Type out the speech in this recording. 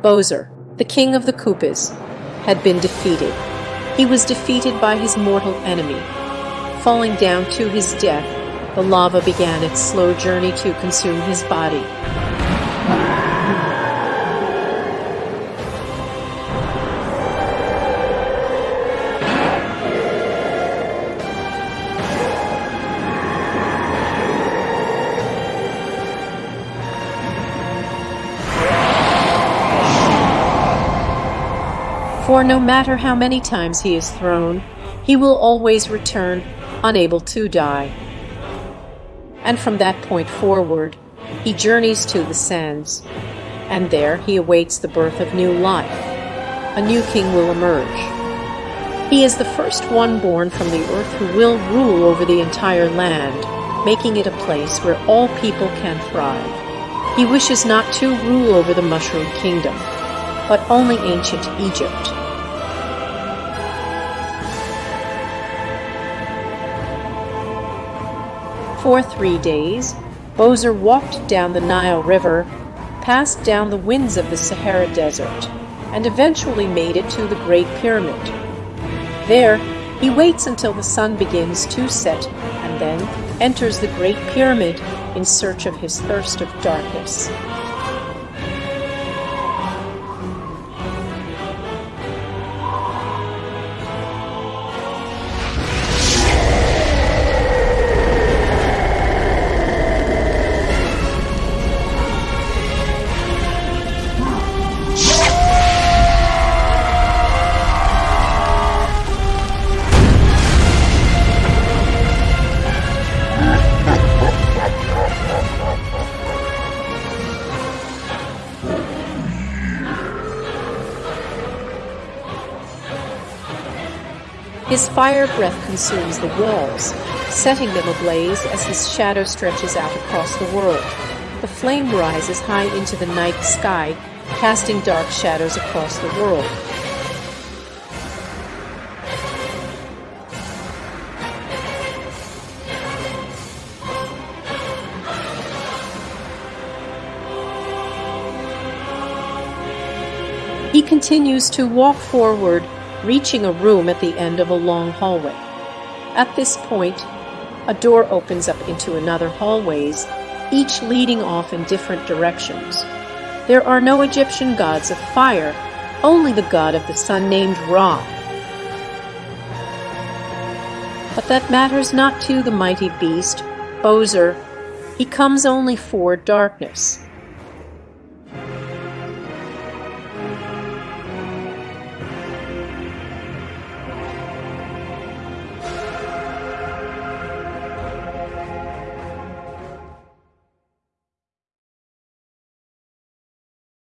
Bowser, the king of the Koopas, had been defeated. He was defeated by his mortal enemy. Falling down to his death, the lava began its slow journey to consume his body. For no matter how many times he is thrown, he will always return, unable to die. And from that point forward, he journeys to the sands, and there he awaits the birth of new life. A new king will emerge. He is the first one born from the earth who will rule over the entire land, making it a place where all people can thrive. He wishes not to rule over the Mushroom Kingdom, but only ancient Egypt. For three days, Bowser walked down the Nile River, passed down the winds of the Sahara Desert, and eventually made it to the Great Pyramid. There, he waits until the sun begins to set and then enters the Great Pyramid in search of his thirst of darkness. His fire breath consumes the walls, setting them ablaze as his shadow stretches out across the world. The flame rises high into the night sky, casting dark shadows across the world. He continues to walk forward reaching a room at the end of a long hallway. At this point, a door opens up into another hallways, each leading off in different directions. There are no Egyptian gods of fire, only the god of the sun named Ra. But that matters not to the mighty beast, Bowser. He comes only for darkness.